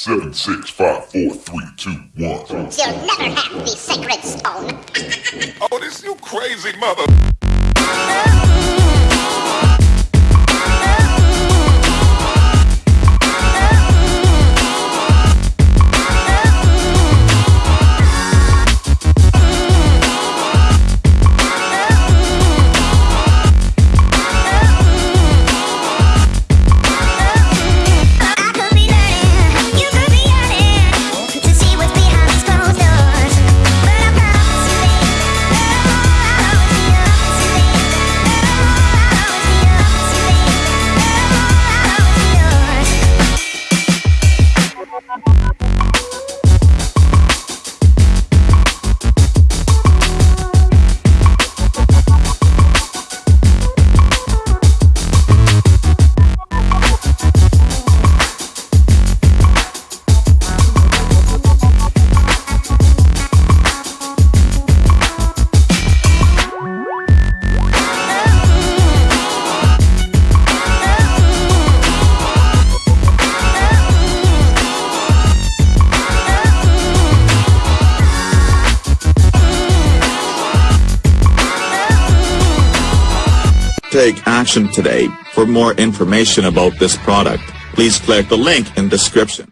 seven, six, five, four, three, two, one. You'll never have the sacred stone. Oh, this you crazy mother. Take action today. For more information about this product, please click the link in description.